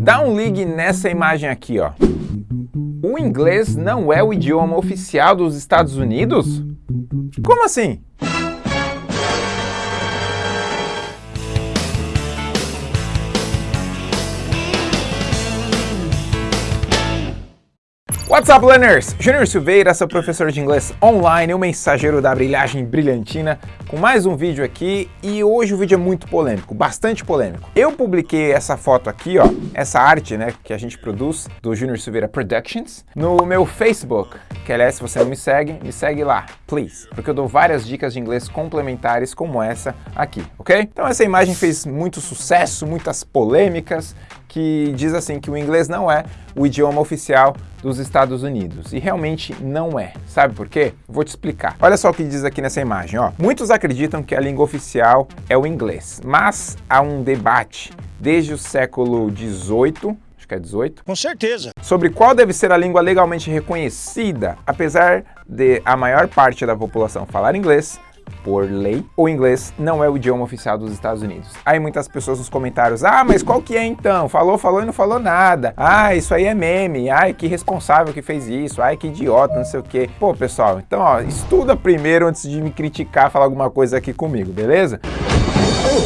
Dá um ligue nessa imagem aqui, ó. O inglês não é o idioma oficial dos Estados Unidos? Como assim? What's up, learners? Júnior Silveira, seu professor de inglês online, o mensageiro da brilhagem brilhantina, com mais um vídeo aqui e hoje o vídeo é muito polêmico, bastante polêmico. Eu publiquei essa foto aqui, ó, essa arte, né, que a gente produz, do Júnior Silveira Productions, no meu Facebook, que aliás, se você não me segue, me segue lá, please, porque eu dou várias dicas de inglês complementares como essa aqui, ok? Então essa imagem fez muito sucesso, muitas polêmicas, que diz assim que o inglês não é o idioma oficial dos Estados Unidos. E realmente não é. Sabe por quê? Vou te explicar. Olha só o que diz aqui nessa imagem. Ó. Muitos acreditam que a língua oficial é o inglês, mas há um debate desde o século XVIII acho que é 18. Com certeza. Sobre qual deve ser a língua legalmente reconhecida, apesar de a maior parte da população falar inglês, por lei, o inglês não é o idioma oficial dos Estados Unidos. Aí muitas pessoas nos comentários, ah, mas qual que é então? Falou, falou e não falou nada. Ah, isso aí é meme. Ai, que responsável que fez isso. Ai, que idiota, não sei o quê. Pô, pessoal, então, ó, estuda primeiro antes de me criticar, falar alguma coisa aqui comigo, beleza?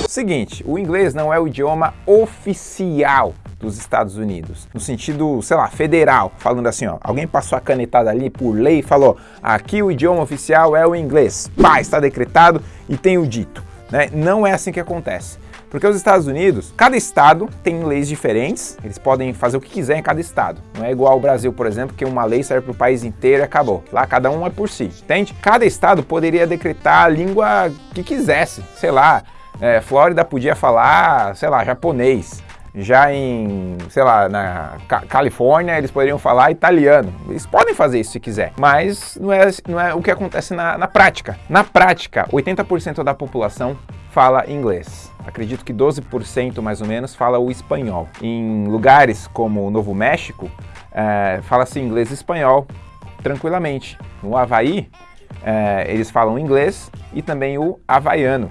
Seguinte, o inglês não é o idioma oficial dos Estados Unidos, no sentido, sei lá, federal, falando assim, ó, alguém passou a canetada ali por lei e falou, aqui o idioma oficial é o inglês, pá, está decretado e tem o dito, né? Não é assim que acontece. Porque os Estados Unidos, cada estado tem leis diferentes, eles podem fazer o que quiser em cada estado. Não é igual ao Brasil, por exemplo, que uma lei serve para o país inteiro e acabou. Lá cada um é por si, entende? Cada estado poderia decretar a língua que quisesse, sei lá, é, Flórida podia falar, sei lá, japonês. Já em, sei lá, na Califórnia, eles poderiam falar italiano. Eles podem fazer isso se quiser, mas não é, não é o que acontece na, na prática. Na prática, 80% da população fala inglês. Acredito que 12% mais ou menos fala o espanhol. Em lugares como o Novo México, é, fala-se inglês e espanhol tranquilamente. No Havaí, é, eles falam inglês e também o havaiano.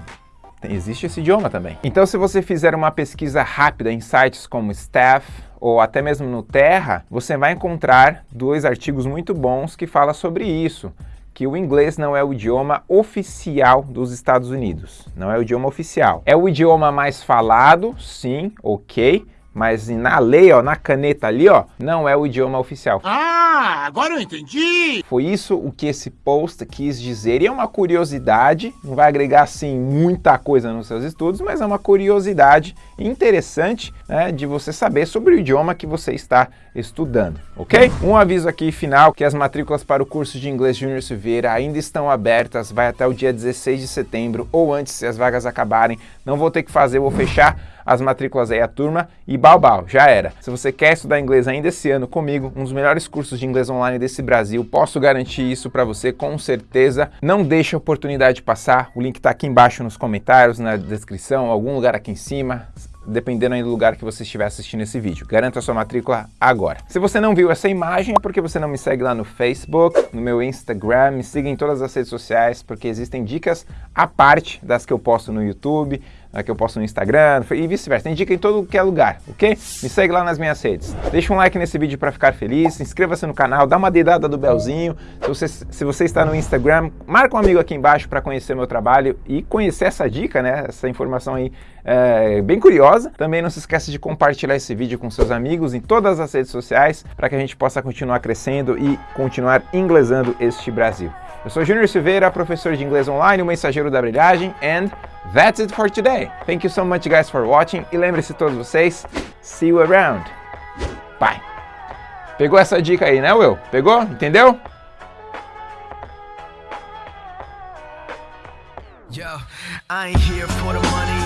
Existe esse idioma também. Então, se você fizer uma pesquisa rápida em sites como Staff ou até mesmo no Terra, você vai encontrar dois artigos muito bons que falam sobre isso que o inglês não é o idioma oficial dos Estados Unidos. Não é o idioma oficial. É o idioma mais falado, sim, ok, mas na lei, ó, na caneta ali, ó, não é o idioma oficial. Ah, agora eu entendi! Foi isso o que esse post quis dizer. E é uma curiosidade, não vai agregar, assim, muita coisa nos seus estudos, mas é uma curiosidade interessante né, de você saber sobre o idioma que você está estudando, ok? Um aviso aqui final, que as matrículas para o curso de Inglês Júnior Silveira ainda estão abertas, vai até o dia 16 de setembro, ou antes, se as vagas acabarem, não vou ter que fazer, vou fechar as matrículas aí a turma e balbal, já era. Se você quer estudar inglês ainda esse ano comigo, um dos melhores cursos de inglês online desse Brasil, posso garantir isso para você com certeza. Não deixe a oportunidade passar, o link está aqui embaixo nos comentários, na descrição, algum lugar aqui em cima dependendo aí do lugar que você estiver assistindo esse vídeo. Garanta a sua matrícula agora. Se você não viu essa imagem, é porque você não me segue lá no Facebook, no meu Instagram, me siga em todas as redes sociais, porque existem dicas à parte das que eu posto no YouTube, que eu posto no Instagram e vice-versa. Tem dica em todo que é lugar, ok? Me segue lá nas minhas redes. Deixa um like nesse vídeo para ficar feliz, inscreva-se no canal, dá uma dedada do belzinho. Se você, se você está no Instagram, marca um amigo aqui embaixo para conhecer meu trabalho e conhecer essa dica, né? Essa informação aí é, bem curiosa. Também não se esqueça de compartilhar esse vídeo com seus amigos em todas as redes sociais para que a gente possa continuar crescendo e continuar inglesando este Brasil. Eu sou Júnior Silveira, professor de inglês online, o mensageiro da brilhagem, and that's it for today. Thank you so much guys for watching e lembre-se todos vocês, see you around. Bye. Pegou essa dica aí, né, Will? Pegou? Entendeu? Yo, I ain't here for the money,